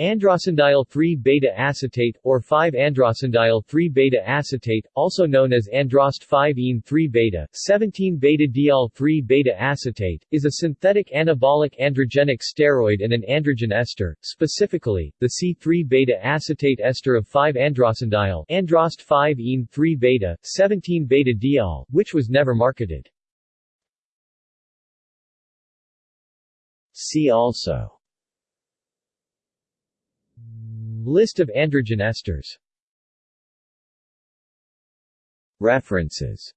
Androstenediol 3-beta acetate, or 5-androstenediol 3-beta acetate, also known as androst 5-ene 3-beta, 17-beta diol 3-beta acetate, is a synthetic anabolic androgenic steroid and an androgen ester, specifically, the C3-beta acetate ester of 5-androstenediol androst 5-ene 3-beta, 17-beta diol, which was never marketed. See also List of androgen esters. References